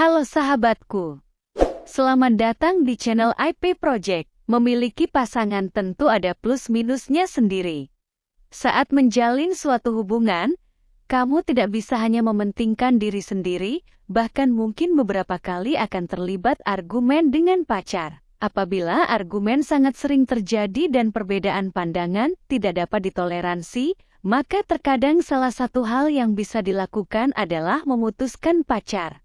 Halo sahabatku. Selamat datang di channel IP Project. Memiliki pasangan tentu ada plus minusnya sendiri. Saat menjalin suatu hubungan, kamu tidak bisa hanya mementingkan diri sendiri, bahkan mungkin beberapa kali akan terlibat argumen dengan pacar. Apabila argumen sangat sering terjadi dan perbedaan pandangan tidak dapat ditoleransi, maka terkadang salah satu hal yang bisa dilakukan adalah memutuskan pacar.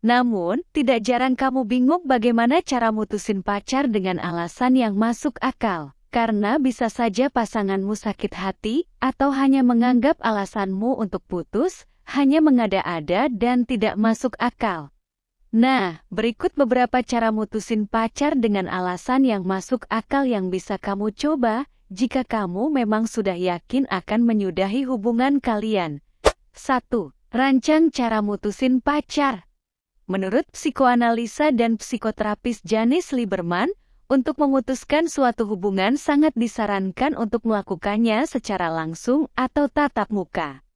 Namun, tidak jarang kamu bingung bagaimana cara mutusin pacar dengan alasan yang masuk akal. Karena bisa saja pasanganmu sakit hati, atau hanya menganggap alasanmu untuk putus, hanya mengada-ada dan tidak masuk akal. Nah, berikut beberapa cara mutusin pacar dengan alasan yang masuk akal yang bisa kamu coba, jika kamu memang sudah yakin akan menyudahi hubungan kalian. 1. Rancang cara mutusin pacar. Menurut psikoanalisa dan psikoterapis Janice Lieberman, untuk memutuskan suatu hubungan sangat disarankan untuk melakukannya secara langsung atau tatap muka.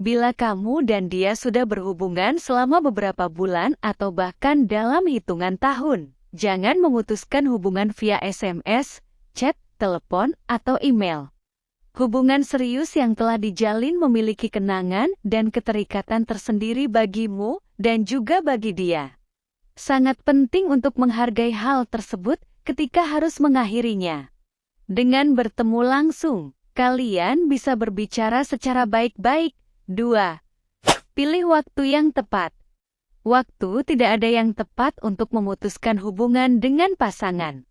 Bila kamu dan dia sudah berhubungan selama beberapa bulan atau bahkan dalam hitungan tahun, jangan memutuskan hubungan via SMS, chat, telepon, atau email. Hubungan serius yang telah dijalin memiliki kenangan dan keterikatan tersendiri bagimu dan juga bagi dia. Sangat penting untuk menghargai hal tersebut ketika harus mengakhirinya. Dengan bertemu langsung, kalian bisa berbicara secara baik-baik. 2. Pilih waktu yang tepat. Waktu tidak ada yang tepat untuk memutuskan hubungan dengan pasangan.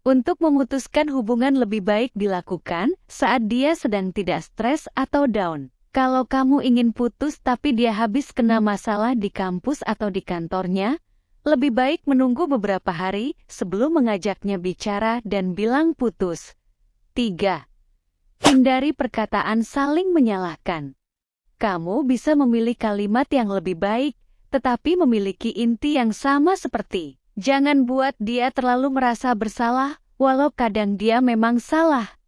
Untuk memutuskan hubungan lebih baik dilakukan saat dia sedang tidak stres atau down. Kalau kamu ingin putus tapi dia habis kena masalah di kampus atau di kantornya, lebih baik menunggu beberapa hari sebelum mengajaknya bicara dan bilang putus. 3. Hindari perkataan saling menyalahkan. Kamu bisa memilih kalimat yang lebih baik, tetapi memiliki inti yang sama seperti Jangan buat dia terlalu merasa bersalah, walau kadang dia memang salah.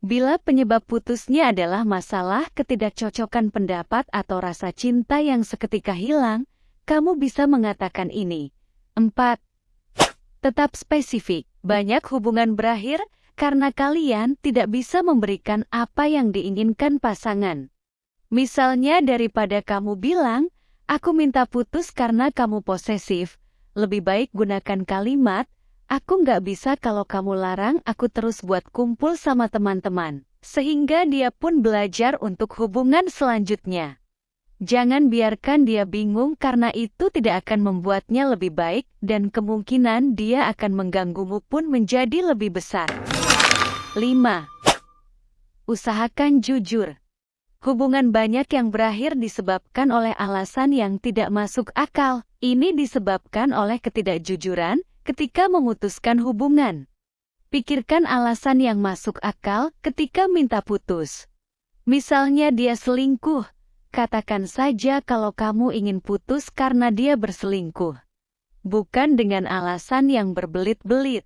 Bila penyebab putusnya adalah masalah ketidakcocokan pendapat atau rasa cinta yang seketika hilang, kamu bisa mengatakan ini. 4. Tetap spesifik. Banyak hubungan berakhir karena kalian tidak bisa memberikan apa yang diinginkan pasangan. Misalnya daripada kamu bilang, aku minta putus karena kamu posesif, lebih baik gunakan kalimat, aku nggak bisa kalau kamu larang aku terus buat kumpul sama teman-teman. Sehingga dia pun belajar untuk hubungan selanjutnya. Jangan biarkan dia bingung karena itu tidak akan membuatnya lebih baik dan kemungkinan dia akan mengganggumu pun menjadi lebih besar. 5. Usahakan jujur. Hubungan banyak yang berakhir disebabkan oleh alasan yang tidak masuk akal. Ini disebabkan oleh ketidakjujuran ketika memutuskan hubungan. Pikirkan alasan yang masuk akal ketika minta putus. Misalnya dia selingkuh, katakan saja kalau kamu ingin putus karena dia berselingkuh. Bukan dengan alasan yang berbelit-belit.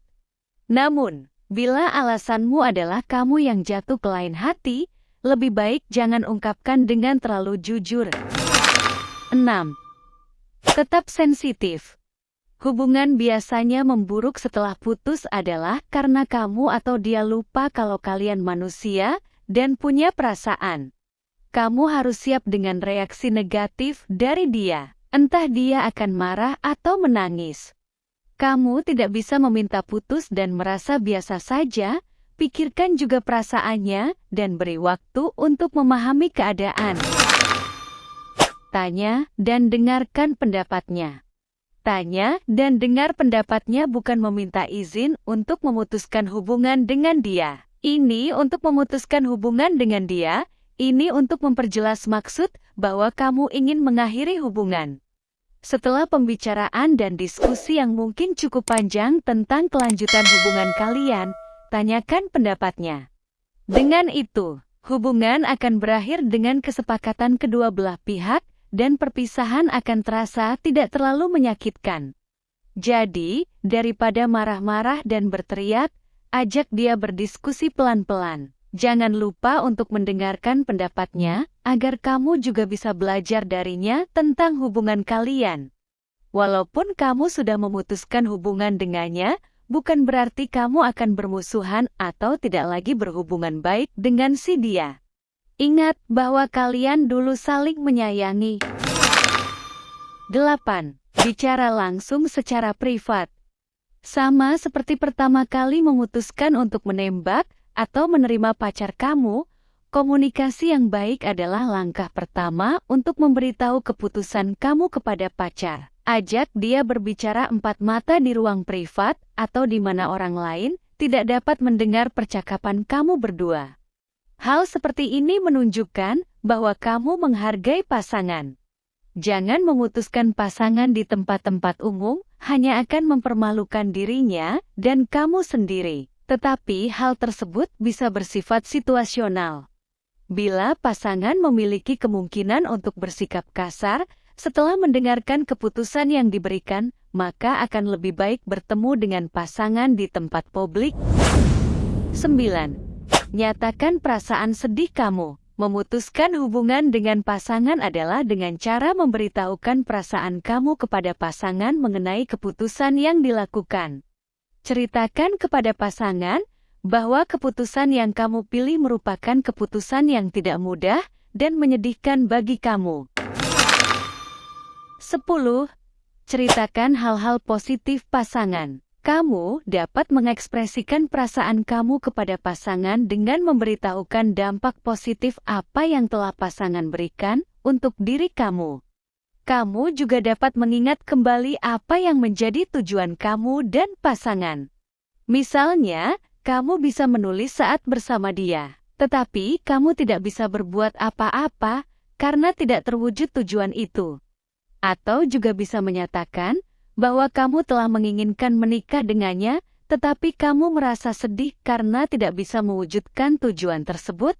Namun, bila alasanmu adalah kamu yang jatuh ke lain hati, lebih baik jangan ungkapkan dengan terlalu jujur. 6. Tetap sensitif. Hubungan biasanya memburuk setelah putus adalah karena kamu atau dia lupa kalau kalian manusia dan punya perasaan. Kamu harus siap dengan reaksi negatif dari dia. Entah dia akan marah atau menangis. Kamu tidak bisa meminta putus dan merasa biasa saja, Pikirkan juga perasaannya dan beri waktu untuk memahami keadaan. Tanya dan dengarkan pendapatnya. Tanya dan dengar pendapatnya bukan meminta izin untuk memutuskan hubungan dengan dia. Ini untuk memutuskan hubungan dengan dia, ini untuk memperjelas maksud bahwa kamu ingin mengakhiri hubungan. Setelah pembicaraan dan diskusi yang mungkin cukup panjang tentang kelanjutan hubungan kalian, tanyakan pendapatnya. Dengan itu, hubungan akan berakhir dengan kesepakatan kedua belah pihak dan perpisahan akan terasa tidak terlalu menyakitkan. Jadi, daripada marah-marah dan berteriak, ajak dia berdiskusi pelan-pelan. Jangan lupa untuk mendengarkan pendapatnya, agar kamu juga bisa belajar darinya tentang hubungan kalian. Walaupun kamu sudah memutuskan hubungan dengannya, bukan berarti kamu akan bermusuhan atau tidak lagi berhubungan baik dengan si dia. Ingat bahwa kalian dulu saling menyayangi. 8. Bicara langsung secara privat. Sama seperti pertama kali memutuskan untuk menembak atau menerima pacar kamu, komunikasi yang baik adalah langkah pertama untuk memberitahu keputusan kamu kepada pacar. Ajak dia berbicara empat mata di ruang privat atau di mana orang lain tidak dapat mendengar percakapan kamu berdua. Hal seperti ini menunjukkan bahwa kamu menghargai pasangan. Jangan memutuskan pasangan di tempat-tempat umum, hanya akan mempermalukan dirinya dan kamu sendiri. Tetapi hal tersebut bisa bersifat situasional. Bila pasangan memiliki kemungkinan untuk bersikap kasar, setelah mendengarkan keputusan yang diberikan, maka akan lebih baik bertemu dengan pasangan di tempat publik. 9. Nyatakan perasaan sedih kamu. Memutuskan hubungan dengan pasangan adalah dengan cara memberitahukan perasaan kamu kepada pasangan mengenai keputusan yang dilakukan. Ceritakan kepada pasangan bahwa keputusan yang kamu pilih merupakan keputusan yang tidak mudah dan menyedihkan bagi kamu. 10. Ceritakan hal-hal positif pasangan. Kamu dapat mengekspresikan perasaan kamu kepada pasangan dengan memberitahukan dampak positif apa yang telah pasangan berikan untuk diri kamu. Kamu juga dapat mengingat kembali apa yang menjadi tujuan kamu dan pasangan. Misalnya, kamu bisa menulis saat bersama dia, tetapi kamu tidak bisa berbuat apa-apa karena tidak terwujud tujuan itu. Atau juga bisa menyatakan bahwa kamu telah menginginkan menikah dengannya, tetapi kamu merasa sedih karena tidak bisa mewujudkan tujuan tersebut.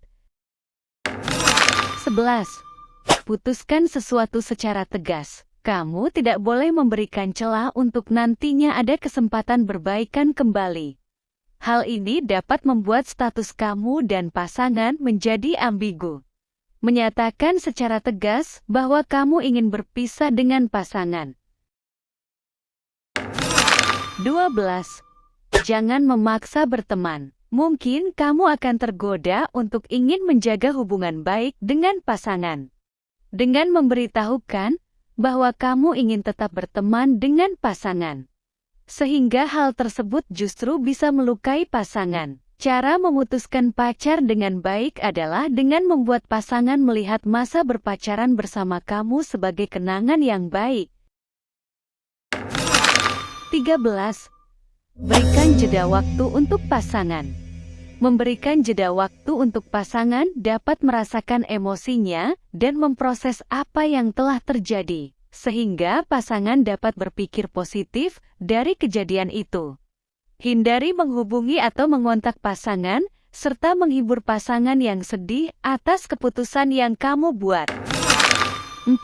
11. Putuskan sesuatu secara tegas. Kamu tidak boleh memberikan celah untuk nantinya ada kesempatan berbaikan kembali. Hal ini dapat membuat status kamu dan pasangan menjadi ambigu menyatakan secara tegas bahwa kamu ingin berpisah dengan pasangan. 12. Jangan memaksa berteman. Mungkin kamu akan tergoda untuk ingin menjaga hubungan baik dengan pasangan. Dengan memberitahukan bahwa kamu ingin tetap berteman dengan pasangan. Sehingga hal tersebut justru bisa melukai pasangan. Cara memutuskan pacar dengan baik adalah dengan membuat pasangan melihat masa berpacaran bersama kamu sebagai kenangan yang baik. 13. Berikan jeda waktu untuk pasangan. Memberikan jeda waktu untuk pasangan dapat merasakan emosinya dan memproses apa yang telah terjadi, sehingga pasangan dapat berpikir positif dari kejadian itu. Hindari menghubungi atau mengontak pasangan, serta menghibur pasangan yang sedih atas keputusan yang kamu buat. 14.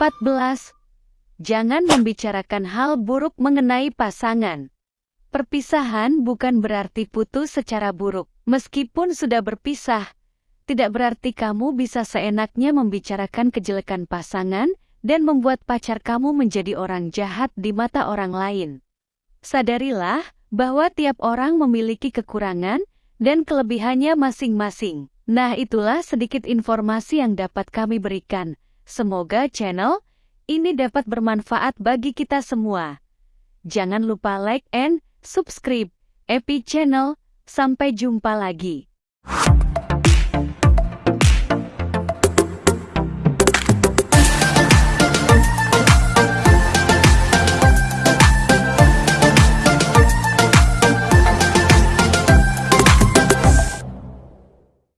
Jangan membicarakan hal buruk mengenai pasangan. Perpisahan bukan berarti putus secara buruk. Meskipun sudah berpisah, tidak berarti kamu bisa seenaknya membicarakan kejelekan pasangan dan membuat pacar kamu menjadi orang jahat di mata orang lain. Sadarilah bahwa tiap orang memiliki kekurangan dan kelebihannya masing-masing. Nah, itulah sedikit informasi yang dapat kami berikan. Semoga channel ini dapat bermanfaat bagi kita semua. Jangan lupa like and subscribe Epi Channel. Sampai jumpa lagi.